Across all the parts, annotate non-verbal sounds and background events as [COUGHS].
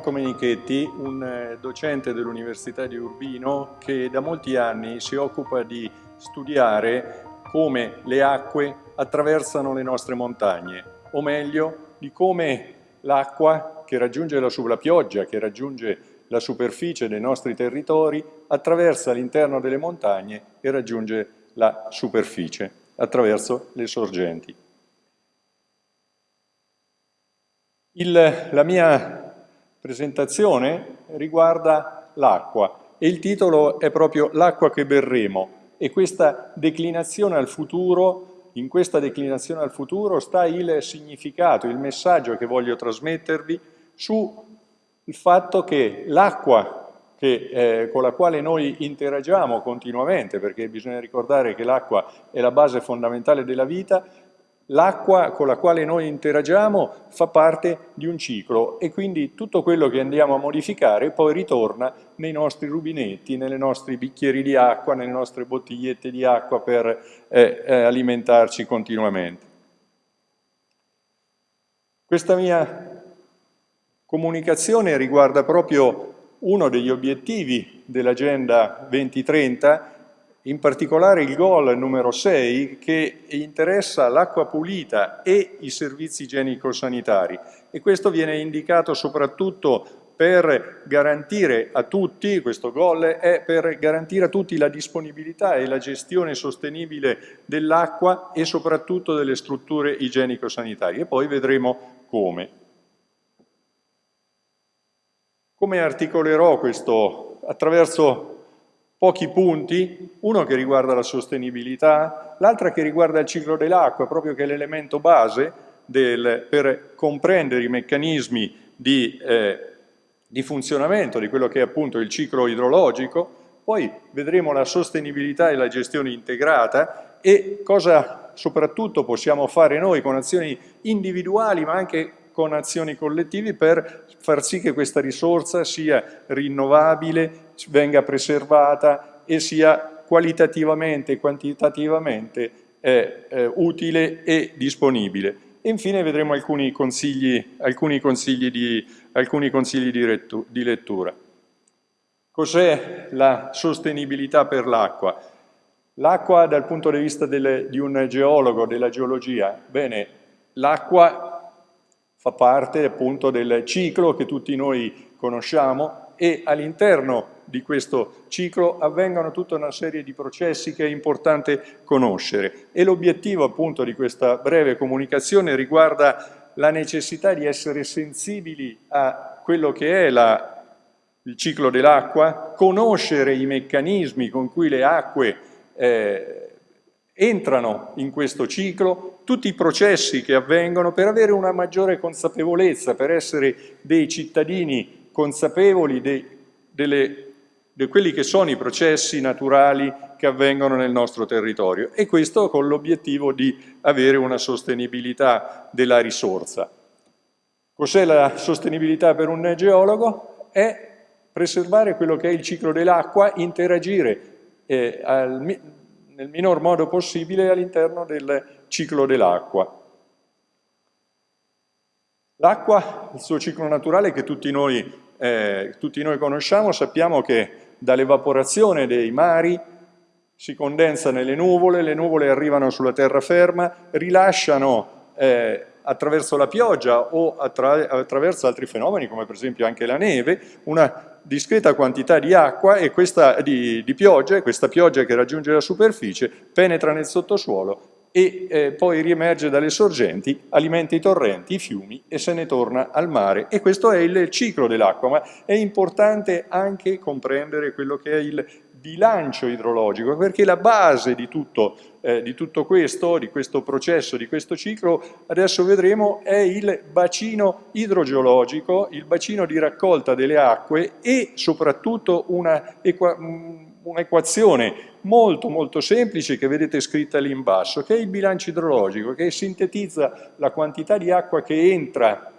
Marco Menichetti, un eh, docente dell'Università di Urbino che da molti anni si occupa di studiare come le acque attraversano le nostre montagne, o meglio, di come l'acqua che raggiunge la, la pioggia, che raggiunge la superficie dei nostri territori, attraversa l'interno delle montagne e raggiunge la superficie attraverso le sorgenti. Il, la mia presentazione riguarda l'acqua e il titolo è proprio L'acqua che berremo. E questa declinazione al futuro, in questa declinazione al futuro sta il significato, il messaggio che voglio trasmettervi sul fatto che l'acqua eh, con la quale noi interagiamo continuamente, perché bisogna ricordare che l'acqua è la base fondamentale della vita, L'acqua con la quale noi interagiamo fa parte di un ciclo e quindi tutto quello che andiamo a modificare poi ritorna nei nostri rubinetti, nei nostri bicchieri di acqua, nelle nostre bottigliette di acqua per eh, eh, alimentarci continuamente. Questa mia comunicazione riguarda proprio uno degli obiettivi dell'Agenda 2030 in particolare il goal numero 6 che interessa l'acqua pulita e i servizi igienico-sanitari e questo viene indicato soprattutto per garantire a tutti, questo goal è per garantire a tutti la disponibilità e la gestione sostenibile dell'acqua e soprattutto delle strutture igienico-sanitarie poi vedremo come. Come articolerò questo attraverso pochi punti, uno che riguarda la sostenibilità, l'altro che riguarda il ciclo dell'acqua, proprio che è l'elemento base del, per comprendere i meccanismi di, eh, di funzionamento di quello che è appunto il ciclo idrologico, poi vedremo la sostenibilità e la gestione integrata e cosa soprattutto possiamo fare noi con azioni individuali ma anche con azioni collettive per far sì che questa risorsa sia rinnovabile, venga preservata e sia qualitativamente e quantitativamente eh, eh, utile e disponibile. E infine vedremo alcuni consigli, alcuni consigli, di, alcuni consigli di, di lettura. Cos'è la sostenibilità per l'acqua? L'acqua dal punto di vista delle, di un geologo, della geologia, bene, l'acqua fa parte appunto del ciclo che tutti noi conosciamo e all'interno di questo ciclo avvengono tutta una serie di processi che è importante conoscere. E l'obiettivo appunto di questa breve comunicazione riguarda la necessità di essere sensibili a quello che è la, il ciclo dell'acqua, conoscere i meccanismi con cui le acque eh, entrano in questo ciclo tutti i processi che avvengono per avere una maggiore consapevolezza, per essere dei cittadini consapevoli di quelli che sono i processi naturali che avvengono nel nostro territorio e questo con l'obiettivo di avere una sostenibilità della risorsa. Cos'è la sostenibilità per un geologo? È preservare quello che è il ciclo dell'acqua, interagire eh, al, nel minor modo possibile all'interno del ciclo dell'acqua. L'acqua, il suo ciclo naturale che tutti noi, eh, tutti noi conosciamo, sappiamo che dall'evaporazione dei mari si condensa nelle nuvole, le nuvole arrivano sulla terraferma, rilasciano eh, attraverso la pioggia o attra attraverso altri fenomeni come per esempio anche la neve, una discreta quantità di acqua e questa, di, di pioggia e questa pioggia che raggiunge la superficie penetra nel sottosuolo e eh, poi riemerge dalle sorgenti, alimenta i torrenti, i fiumi e se ne torna al mare. E questo è il ciclo dell'acqua, ma è importante anche comprendere quello che è il bilancio idrologico, perché la base di tutto, eh, di tutto questo, di questo processo, di questo ciclo, adesso vedremo, è il bacino idrogeologico, il bacino di raccolta delle acque e soprattutto un'equazione molto molto semplice che vedete scritta lì in basso, che è il bilancio idrologico, che sintetizza la quantità di acqua che entra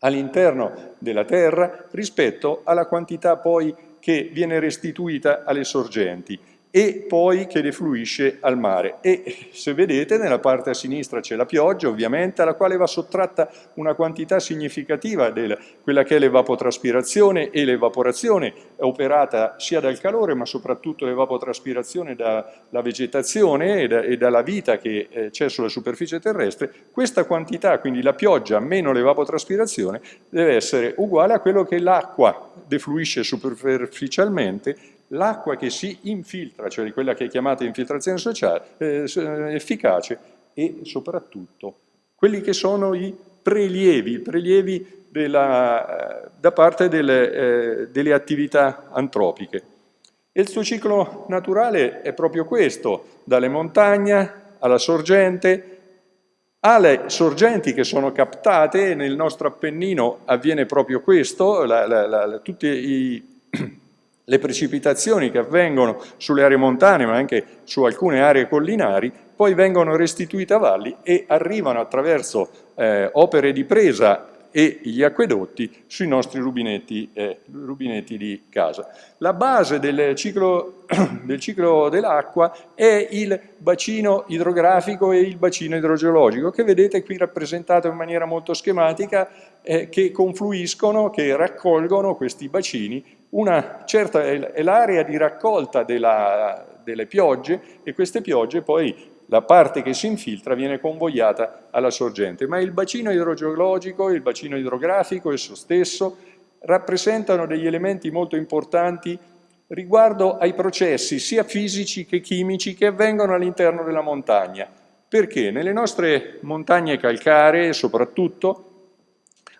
all'interno della terra rispetto alla quantità poi che viene restituita alle sorgenti e poi che defluisce al mare. E se vedete nella parte a sinistra c'è la pioggia ovviamente alla quale va sottratta una quantità significativa di quella che è l'evapotraspirazione e l'evaporazione operata sia dal calore ma soprattutto l'evapotraspirazione dalla vegetazione e, da, e, dalla vita che eh, c'è sulla superficie terrestre, questa quantità, quindi la pioggia meno l'evapotraspirazione, deve essere uguale a quello che l'acqua defluisce superficialmente l'acqua che si infiltra, cioè quella che è chiamata infiltrazione sociale, eh, efficace, e soprattutto quelli che sono i prelievi, prelievi della, da parte delle, eh, delle attività antropiche. E il suo ciclo naturale è proprio questo, dalle montagne alla sorgente, alle sorgenti che sono captate, nel nostro Appennino avviene proprio questo, la, la, la, tutti i le precipitazioni che avvengono sulle aree montane ma anche su alcune aree collinari poi vengono restituite a valli e arrivano attraverso eh, opere di presa e gli acquedotti sui nostri rubinetti, eh, rubinetti di casa. La base del ciclo, [CLEARS THROAT] del ciclo dell'acqua è il bacino idrografico e il bacino idrogeologico, che vedete qui rappresentato in maniera molto schematica, eh, che confluiscono, che raccolgono questi bacini. Una certa è l'area di raccolta della, delle piogge e queste piogge poi la parte che si infiltra viene convogliata alla sorgente, ma il bacino idrogeologico, il bacino idrografico esso stesso rappresentano degli elementi molto importanti riguardo ai processi sia fisici che chimici che avvengono all'interno della montagna. Perché nelle nostre montagne calcaree soprattutto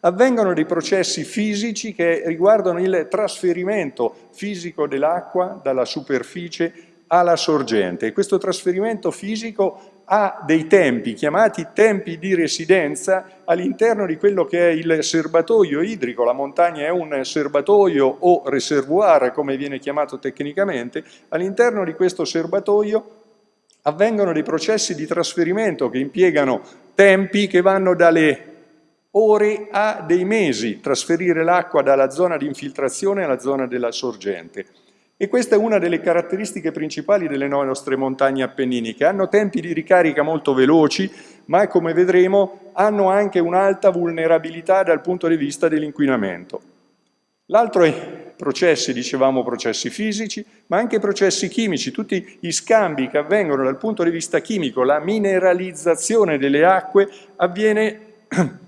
avvengono dei processi fisici che riguardano il trasferimento fisico dell'acqua dalla superficie alla sorgente. Questo trasferimento fisico ha dei tempi, chiamati tempi di residenza, all'interno di quello che è il serbatoio idrico. La montagna è un serbatoio o reservoir, come viene chiamato tecnicamente. All'interno di questo serbatoio avvengono dei processi di trasferimento che impiegano tempi che vanno dalle ore a dei mesi, trasferire l'acqua dalla zona di infiltrazione alla zona della sorgente. E questa è una delle caratteristiche principali delle nostre montagne appenniniche. Hanno tempi di ricarica molto veloci, ma come vedremo hanno anche un'alta vulnerabilità dal punto di vista dell'inquinamento. L'altro è processi, dicevamo processi fisici, ma anche processi chimici, tutti gli scambi che avvengono dal punto di vista chimico, la mineralizzazione delle acque avviene [CLEARS THROAT]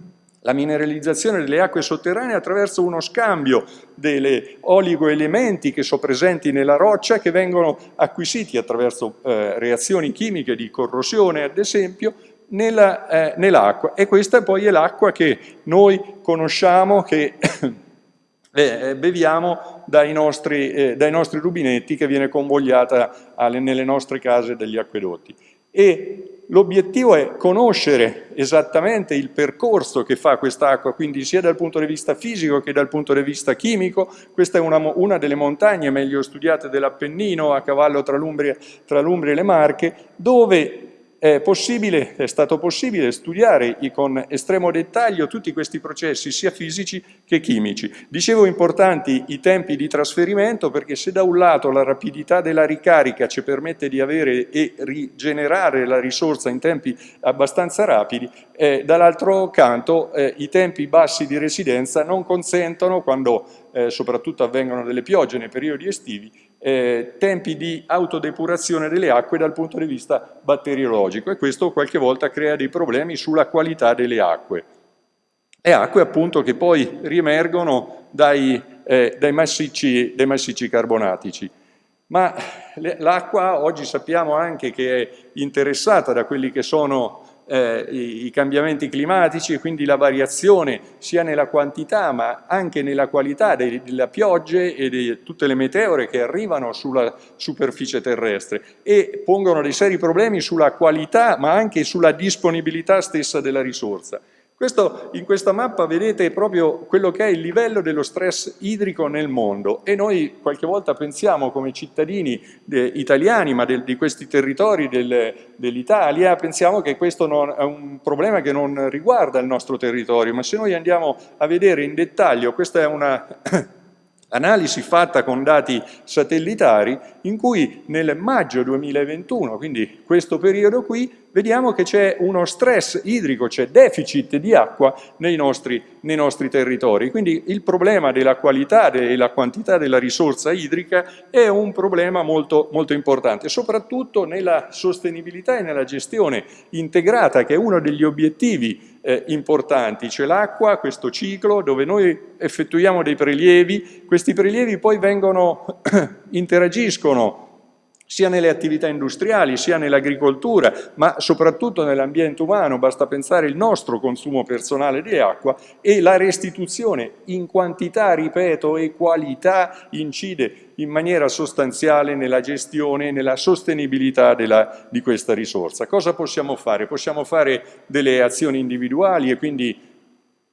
la mineralizzazione delle acque sotterranee attraverso uno scambio delle oligoelementi che sono presenti nella roccia che vengono acquisiti attraverso eh, reazioni chimiche di corrosione ad esempio nell'acqua eh, nell e questa poi è l'acqua che noi conosciamo che [COUGHS] eh, beviamo dai nostri, eh, dai nostri, rubinetti che viene convogliata alle, nelle nostre case dagli acquedotti. E l'obiettivo è conoscere esattamente il percorso che fa quest'acqua, quindi sia dal punto di vista fisico che dal punto di vista chimico. Questa è una, una delle montagne meglio studiate dell'Appennino, a cavallo tra l'Umbria e le Marche, dove è, è stato possibile studiare con estremo dettaglio tutti questi processi, sia fisici che chimici. Dicevo importanti i tempi di trasferimento, perché se da un lato la rapidità della ricarica ci permette di avere e rigenerare la risorsa in tempi abbastanza rapidi, eh, dall'altro canto eh, i tempi bassi di residenza non consentono, quando eh, soprattutto avvengono delle piogge nei periodi estivi, eh, tempi di autodepurazione delle acque dal punto di vista batteriologico e questo qualche volta crea dei problemi sulla qualità delle acque. E acque appunto che poi riemergono dai, eh, dai, massicci, dai massicci carbonatici. Ma l'acqua oggi sappiamo anche che è interessata da quelli che sono eh, i, cambiamenti climatici e quindi la variazione sia nella quantità ma anche nella qualità delle, delle piogge e di tutte le meteore che arrivano sulla superficie terrestre e pongono dei seri problemi sulla qualità ma anche sulla disponibilità stessa della risorsa. Questo, in questa mappa vedete proprio quello che è il livello dello stress idrico nel mondo. E noi qualche volta pensiamo come cittadini eh, italiani, ma del, di questi territori del, dell'Italia, pensiamo che questo non, è un problema che non riguarda il nostro territorio, ma se noi andiamo a vedere in dettaglio, questa è una analisi fatta con dati satellitari in cui nel maggio 2021, quindi questo periodo qui, vediamo che c'è uno stress idrico, c'è deficit di acqua nei nostri, nei nostri, territori. Quindi il problema della qualità e della quantità della risorsa idrica è un problema molto, molto importante, soprattutto nella sostenibilità e nella gestione integrata, che è uno degli obiettivi eh, importanti. C'è l'acqua, questo ciclo, dove noi effettuiamo dei prelievi, questi prelievi poi vengono, [COUGHS] interagiscono sia nelle attività industriali, sia nell'agricoltura, ma soprattutto nell'ambiente umano, basta pensare al nostro consumo personale di acqua e la restituzione in quantità, ripeto, e qualità incide in maniera sostanziale nella gestione e nella sostenibilità della, di questa risorsa. Cosa possiamo fare? Possiamo fare delle azioni individuali e quindi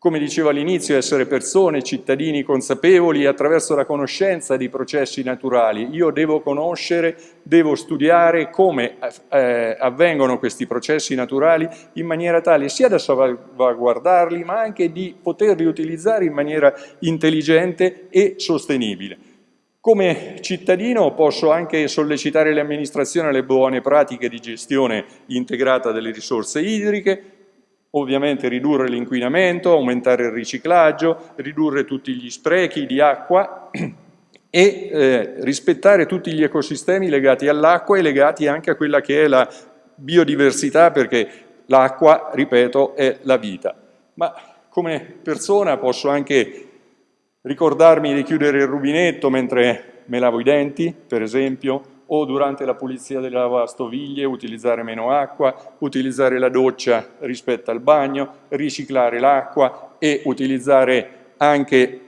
come dicevo all'inizio, essere persone, cittadini consapevoli attraverso la conoscenza dei processi naturali. Io devo conoscere, devo studiare come eh, avvengono questi processi naturali in maniera tale sia da salvaguardarli ma anche di poterli utilizzare in maniera intelligente e sostenibile. Come cittadino posso anche sollecitare le amministrazioni alle buone pratiche di gestione integrata delle risorse idriche, ovviamente ridurre l'inquinamento, aumentare il riciclaggio, ridurre tutti gli sprechi di acqua [CLEARS THROAT] e eh, rispettare tutti gli ecosistemi legati all'acqua e legati anche a quella che è la biodiversità perché l'acqua, ripeto, è la vita. Ma come persona posso anche ricordarmi di chiudere il rubinetto mentre me lavo i denti, per esempio, o durante la pulizia delle lavastoviglie utilizzare meno acqua, utilizzare la doccia rispetto al bagno, riciclare l'acqua e utilizzare anche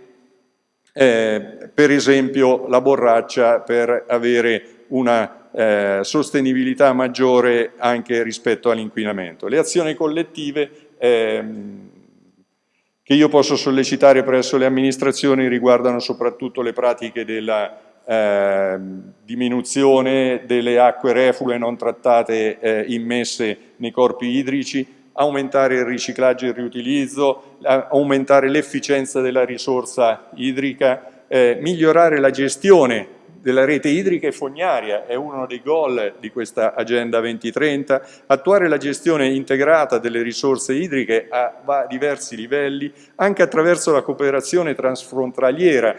eh, per esempio la borraccia per avere una eh, sostenibilità maggiore anche rispetto all'inquinamento. Le azioni collettive ehm, che io posso sollecitare presso le amministrazioni riguardano soprattutto le pratiche della eh, diminuzione delle acque reflue non trattate eh, immesse nei corpi idrici, aumentare il riciclaggio e il riutilizzo, aumentare l'efficienza della risorsa idrica, eh, migliorare la gestione della rete idrica e fognaria, è uno dei goal di questa Agenda 2030, attuare la gestione integrata delle risorse idriche a diversi livelli, anche attraverso la cooperazione transfrontaliera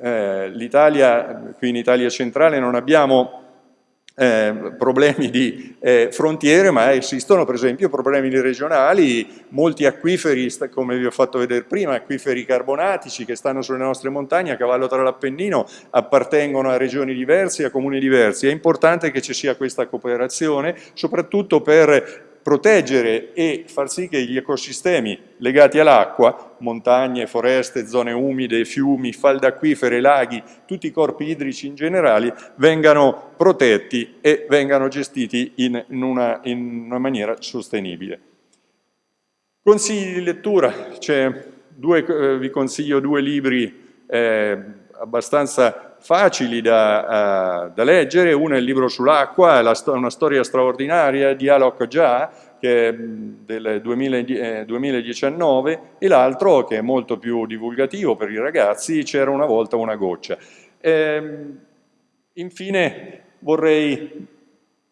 eh, l'Italia, qui in Italia centrale non abbiamo eh, problemi di eh, frontiere, ma esistono per esempio problemi regionali, molti acquiferi, come vi ho fatto vedere prima, acquiferi carbonatici che stanno sulle nostre montagne a cavallo tra l'Appennino, appartengono a regioni diverse, a comuni diversi. È importante che ci sia questa cooperazione, soprattutto per proteggere e far sì che gli ecosistemi legati all'acqua, montagne, foreste, zone umide, fiumi, falde acquifere, laghi, tutti i corpi idrici in generale, vengano protetti e vengano gestiti in, una, in una, maniera sostenibile. Consigli di lettura, due, eh, vi consiglio due libri eh, abbastanza facili da, uh, da, leggere, uno è il libro sull'acqua, una storia straordinaria di Alok Jha, che è del 2019, eh, e l'altro, che è molto più divulgativo per i ragazzi, C'era una volta una goccia. Ehm, infine vorrei,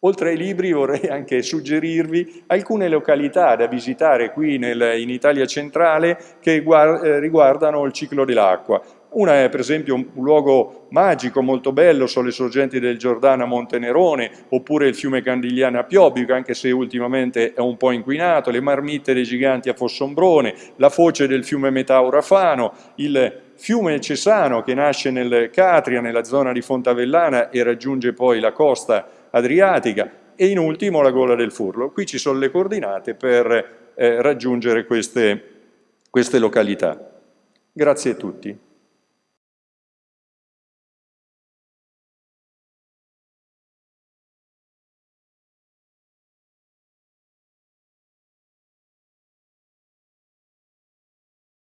oltre ai libri, vorrei anche suggerirvi alcune località da visitare qui nel, in Italia centrale che eh, riguardano il ciclo dell'acqua Una è per esempio un luogo magico molto bello, sono le sorgenti del Giordano a Montenerone, oppure il fiume Candigliano a Piobbico, anche se ultimamente è un po' inquinato, le marmitte dei giganti a Fossombrone, la foce del fiume Metauro a Fano, il fiume Cesano che nasce nel Catria, nella zona di Fontavellana e raggiunge poi la costa adriatica e in ultimo la gola del Furlo. Qui ci sono le coordinate per eh, raggiungere queste, queste località. Grazie a tutti.